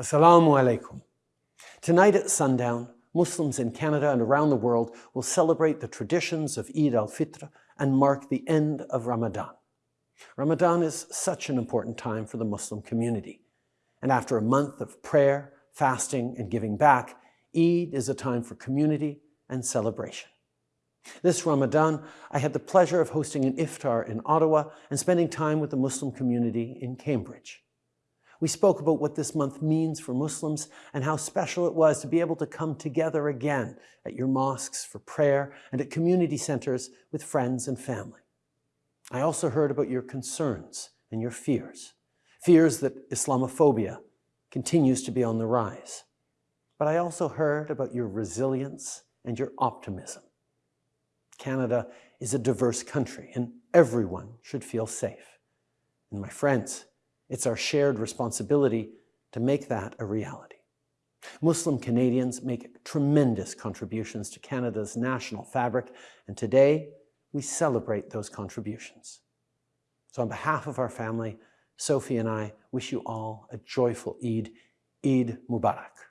Assalamu alaikum. Tonight at sundown, Muslims in Canada and around the world will celebrate the traditions of Eid al-Fitr and mark the end of Ramadan. Ramadan is such an important time for the Muslim community. And after a month of prayer, fasting, and giving back, Eid is a time for community and celebration. This Ramadan, I had the pleasure of hosting an iftar in Ottawa and spending time with the Muslim community in Cambridge. We spoke about what this month means for Muslims and how special it was to be able to come together again at your mosques for prayer and at community centers with friends and family. I also heard about your concerns and your fears, fears that Islamophobia continues to be on the rise. But I also heard about your resilience and your optimism. Canada is a diverse country and everyone should feel safe. And my friends, it's our shared responsibility to make that a reality. Muslim Canadians make tremendous contributions to Canada's national fabric, and today we celebrate those contributions. So on behalf of our family, Sophie and I wish you all a joyful Eid, Eid Mubarak.